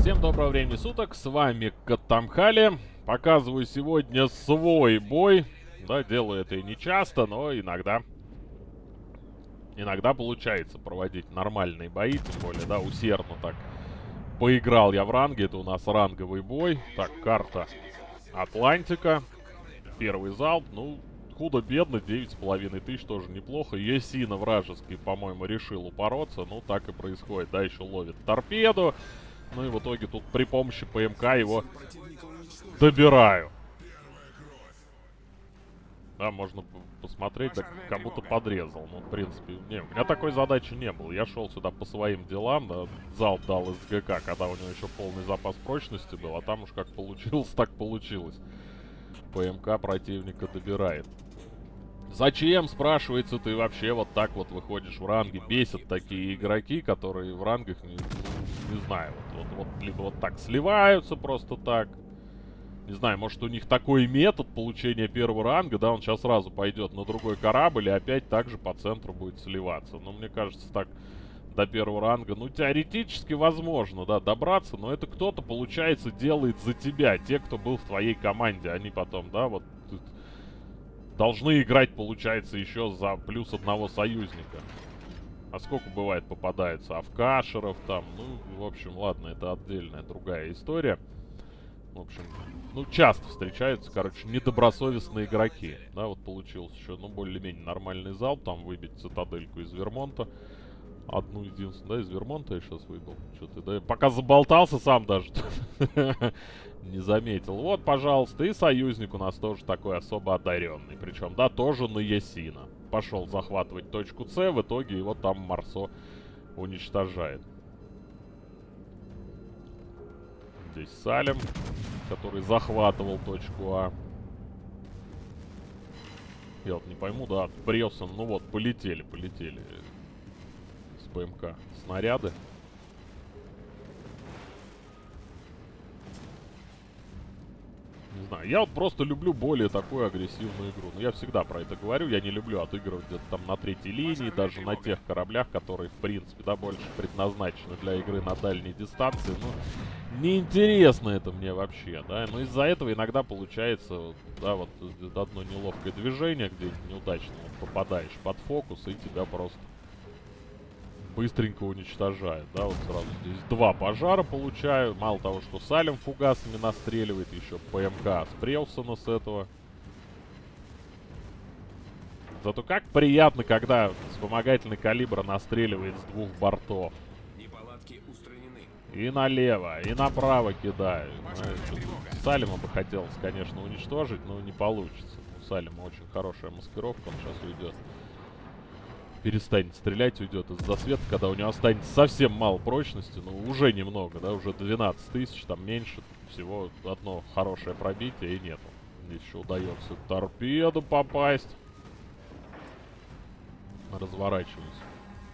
Всем доброго времени суток, с вами Катамхали. Показываю сегодня свой бой. Да, делаю это и не часто, но иногда... Иногда получается проводить нормальные бои, тем более, да, усердно так. Поиграл я в ранге, это у нас ранговый бой. Так, карта Атлантика. Первый залп, ну, худо-бедно, 9,5 тысяч, тоже неплохо. Есина вражеский, по-моему, решил упороться, ну, так и происходит, да, еще ловит торпеду. Ну и в итоге тут при помощи ПМК его добираю. Да, можно посмотреть, да, как будто подрезал. Ну, в принципе, не, у меня такой задачи не было. Я шел сюда по своим делам, да, залп дал из ГК, когда у него еще полный запас прочности был, а там уж как получилось, так получилось. ПМК противника добирает. Зачем, спрашивается, ты вообще вот так вот выходишь в ранге? Бесят такие игроки, которые в рангах, не знаю, вот, вот, вот, либо вот так сливаются просто так. Не знаю, может у них такой метод получения первого ранга, да, он сейчас сразу пойдет на другой корабль и опять также по центру будет сливаться. Но мне кажется, так до первого ранга, ну, теоретически возможно, да, добраться, но это кто-то, получается, делает за тебя, те, кто был в твоей команде, они потом, да, вот должны играть, получается, еще за плюс одного союзника. А сколько бывает попадается? Авкашеров там, ну, в общем, ладно, это отдельная другая история. В общем, ну, часто встречаются, короче, недобросовестные игроки. Да, вот получилось еще, ну, более-менее нормальный зал, там выбить цитадельку из Вермонта. Одну единственную, да, из Вермонта я сейчас выбил. Что-то, да, пока заболтался сам даже. Не заметил. Вот, пожалуйста, и союзник у нас тоже такой особо одаренный. Причем, да, тоже на Ясина. Пошел захватывать точку С, в итоге его там Марсо уничтожает. Здесь Салем, который захватывал точку А. Я вот не пойму, да, Брелсон, ну вот, полетели, полетели с ПМК снаряды. Знаю, я вот просто люблю более такую агрессивную игру. Ну, я всегда про это говорю, я не люблю отыгрывать где-то там на третьей линии, даже на тех кораблях, которые, в принципе, да, больше предназначены для игры на дальней дистанции. Ну, неинтересно это мне вообще, да. Но из-за этого иногда получается, да, вот одно неловкое движение, где неудачно попадаешь под фокус, и тебя просто быстренько уничтожает, да, вот сразу здесь два пожара получаю, мало того, что Салем фугасами настреливает, еще ПМК с Преусона с этого. Зато как приятно, когда вспомогательный калибр настреливает с двух бортов. И налево, и направо кидаю. Салима бы хотелось, конечно, уничтожить, но не получится. У Салима очень хорошая маскировка, он сейчас уйдет перестанет стрелять, уйдет из засвета, когда у него останется совсем мало прочности, ну, уже немного, да, уже 12 тысяч, там меньше, всего одно хорошее пробитие и нету. Еще удается торпеду попасть. Разворачиваюсь.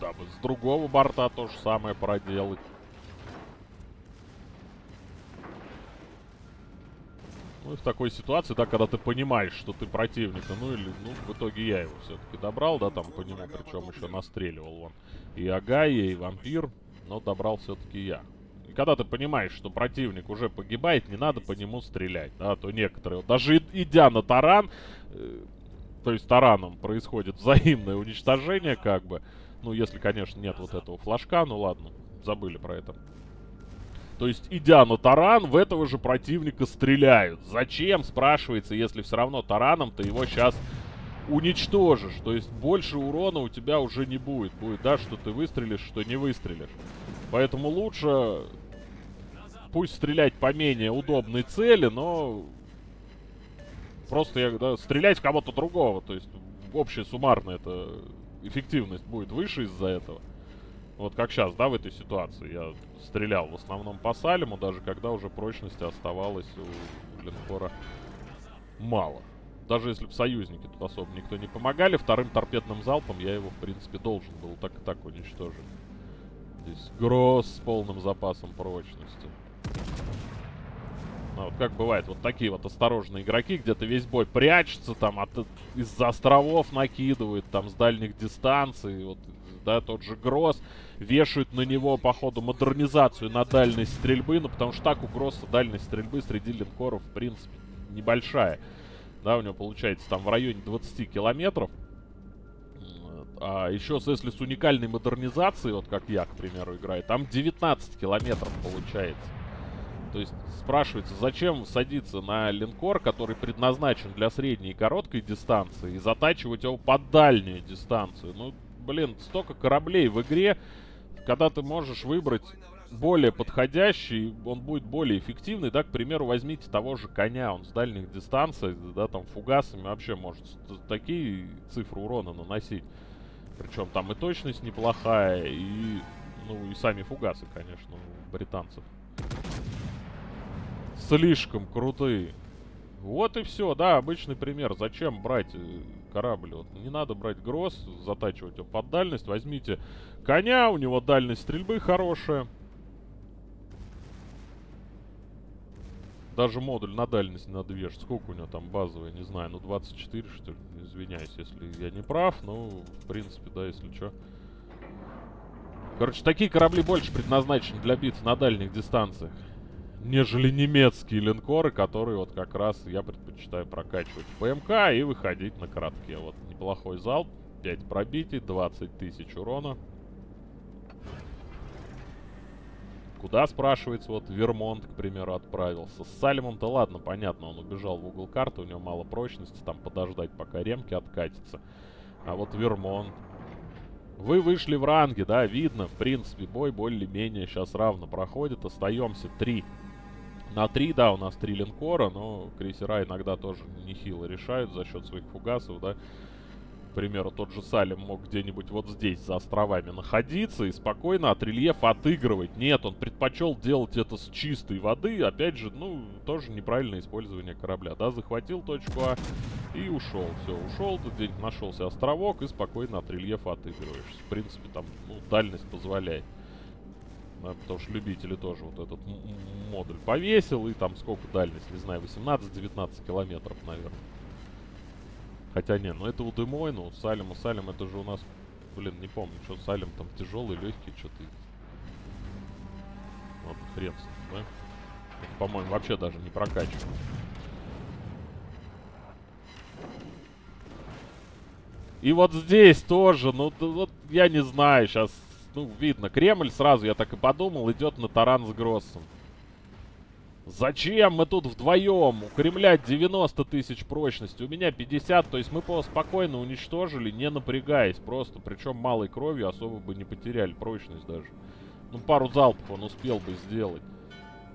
Дабы с другого борта то же самое проделать. Ну и в такой ситуации, да, когда ты понимаешь, что ты противника, ну или, ну, в итоге я его все-таки добрал, да, там по нему, причем еще настреливал он. И Агая, и Вампир, но добрал все-таки я. И когда ты понимаешь, что противник уже погибает, не надо по нему стрелять, да, то некоторые, даже идя на таран, э, то есть тараном происходит взаимное уничтожение, как бы, ну, если, конечно, нет вот этого флажка, ну ладно, забыли про это. То есть, идя на таран, в этого же противника стреляют. Зачем, спрашивается, если все равно тараном ты его сейчас уничтожишь. То есть, больше урона у тебя уже не будет. Будет, да, что ты выстрелишь, что не выстрелишь. Поэтому лучше... Пусть стрелять по менее удобной цели, но... Просто я, да, стрелять в кого-то другого. То есть, общая суммарная эта эффективность будет выше из-за этого. Вот как сейчас, да, в этой ситуации. Я стрелял в основном по Салиму, даже когда уже прочности оставалось у линкора мало. Даже если бы союзники тут особо никто не помогали, вторым торпедным залпом я его, в принципе, должен был так и так уничтожить. Здесь Гросс с полным запасом прочности. Ну, вот как бывает, вот такие вот осторожные игроки, где-то весь бой прячется, там, из-за островов накидывают, там, с дальних дистанций, вот да, тот же Гросс, вешают на него, походу, модернизацию на дальность стрельбы, ну, потому что так у Гросса дальность стрельбы среди линкоров, в принципе, небольшая. Да, у него получается там в районе 20 километров. А еще, если с уникальной модернизацией, вот как я, к примеру, играю, там 19 километров получается. То есть спрашивается, зачем садиться на линкор, который предназначен для средней и короткой дистанции, и затачивать его под дальнюю дистанцию. Ну, блин, столько кораблей в игре, когда ты можешь выбрать более подходящий, он будет более эффективный, да, к примеру, возьмите того же коня, он с дальних дистанций, да, там, фугасами вообще может такие цифры урона наносить. Причем там и точность неплохая, и, ну, и сами фугасы, конечно, у британцев слишком крутые. Вот и все, да, обычный пример. Зачем брать э, корабль? Вот не надо брать гроз, затачивать его под дальность. Возьмите коня, у него дальность стрельбы хорошая. Даже модуль на дальность надо вешать. Сколько у него там базовый, не знаю, ну 24 что ли. Извиняюсь, если я не прав, ну, в принципе, да, если что. Короче, такие корабли больше предназначены для битв на дальних дистанциях нежели немецкие линкоры, которые вот как раз я предпочитаю прокачивать ПМК и выходить на коротке. Вот неплохой залп, 5 пробитий, 20 тысяч урона. Куда, спрашивается, вот Вермонт, к примеру, отправился. С Салимом-то ладно, понятно, он убежал в угол карты, у него мало прочности, там подождать, пока ремки откатятся. А вот Вермонт. Вы вышли в ранге, да, видно, в принципе, бой более-менее сейчас равно проходит. Остаемся 3 на 3, да, у нас 3 линкора, но крейсера иногда тоже нехило решают за счет своих фугасов, да. К примеру, тот же Салим мог где-нибудь вот здесь за островами находиться и спокойно от рельефа отыгрывать. Нет, он предпочел делать это с чистой воды. Опять же, ну, тоже неправильное использование корабля, да. Захватил точку А и ушел. Все, ушел, где-нибудь нашелся островок и спокойно от рельефа отыгрываешь. В принципе, там, ну, дальность позволяет да, потому что любители тоже вот этот модуль повесил, и там сколько дальность, не знаю, 18-19 километров, наверное. Хотя не, ну это у Демой, ну Салим, у Салим это же у нас, блин, не помню, что Салим там тяжелый, легкий, что-то. Вот хрен с ним, да? по-моему, вообще даже не прокачан. И вот здесь тоже, ну, вот я не знаю, сейчас ну, видно, Кремль сразу, я так и подумал, идет на таран с Гроссом. Зачем мы тут вдвоем? У Кремля 90 тысяч прочности, у меня 50, то есть мы его спокойно уничтожили, не напрягаясь просто. Причем малой кровью особо бы не потеряли прочность даже. Ну, пару залпов он успел бы сделать.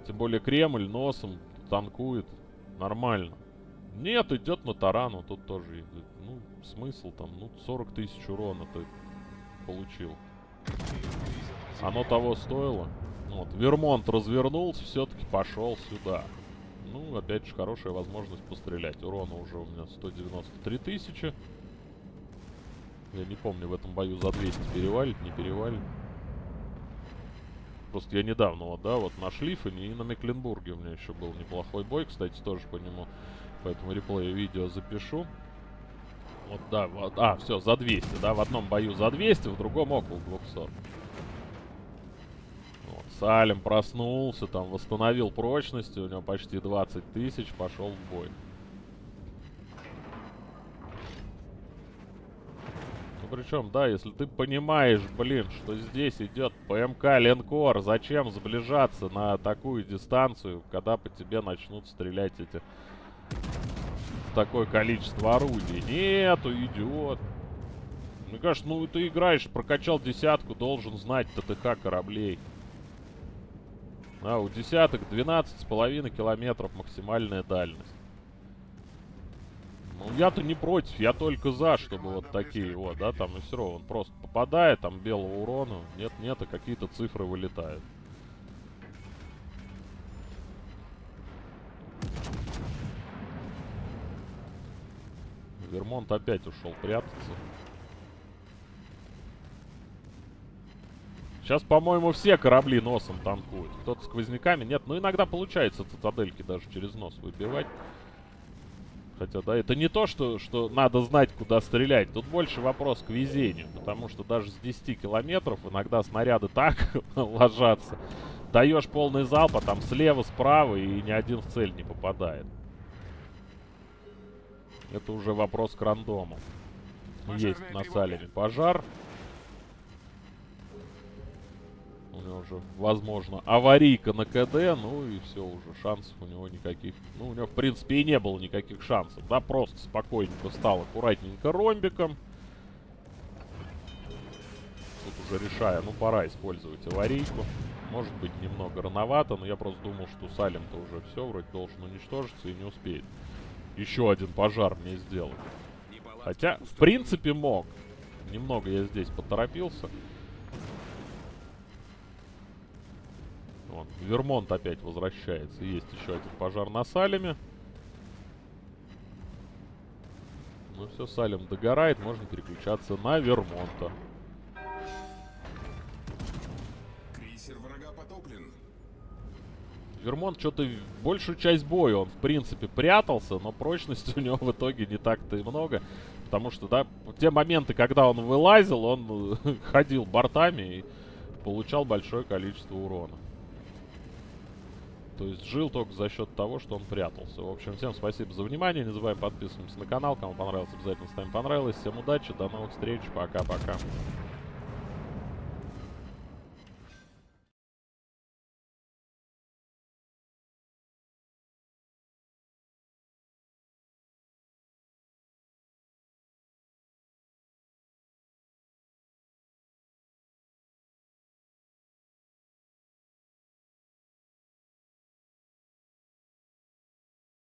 Тем более Кремль носом танкует нормально. Нет, идет на тарану, тут тоже. Ну, смысл там, ну, 40 тысяч урона ты получил. Оно того стоило. Вот, Вермонт развернулся, все-таки пошел сюда. Ну, опять же, хорошая возможность пострелять. Урона уже у меня 193 тысячи. Я не помню, в этом бою за 200 перевалить, не перевалить. Просто я недавно, вот, да, вот на Шлиффене и на Мекленбурге у меня еще был неплохой бой. Кстати, тоже по нему, поэтому реплей видео запишу. Вот, да, вот, а, все, за 200, да, в одном бою за 200, в другом около 200. Вот, Салим проснулся, там, восстановил прочность, у него почти 20 тысяч, пошел в бой. Ну, причем, да, если ты понимаешь, блин, что здесь идет ПМК Ленкор, зачем сближаться на такую дистанцию, когда по тебе начнут стрелять эти такое количество орудий. Нету, идиот. Мне кажется, ну ты играешь, прокачал десятку, должен знать ТТХ кораблей. А, у десяток 12,5 километров максимальная дальность. Ну, я-то не против, я только за, чтобы вот такие вот, да, там и все. Он просто попадает, там белого урона, нет-нет, а какие-то цифры вылетают. Вермонт опять ушел прятаться. Сейчас, по-моему, все корабли носом танкуют. Кто-то сквозняками. Нет, ну иногда получается цитадельки даже через нос выбивать. Хотя, да, это не то, что, что надо знать, куда стрелять. Тут больше вопрос к везению. Потому что даже с 10 километров иногда снаряды так ложатся. Даешь полный залп, а там слева, справа, и ни один в цель не попадает. Это уже вопрос к рандому. Есть на Салеме пожар. У него уже, возможно, аварийка на КД. Ну и все, уже шансов у него никаких... Ну, у него, в принципе, и не было никаких шансов. Да, просто спокойненько стал аккуратненько ромбиком. Тут уже решая, ну, пора использовать аварийку. Может быть, немного рановато, но я просто думал, что Салем-то уже все, вроде должен уничтожиться и не успеет. Еще один пожар мне сделать. Хотя, в принципе, мог. Немного я здесь поторопился. Вон, Вермонт опять возвращается. Есть еще один пожар на Салеме. Ну все, Салем догорает, можно переключаться на Вермонта. Вермонт что-то большую часть боя он, в принципе, прятался, но прочности у него в итоге не так-то и много. Потому что, да, те моменты, когда он вылазил, он ходил бортами и получал большое количество урона. То есть жил только за счет того, что он прятался. В общем, всем спасибо за внимание. Не забываем подписываться на канал. Кому понравилось, обязательно ставим понравилось. Всем удачи, до новых встреч. Пока-пока.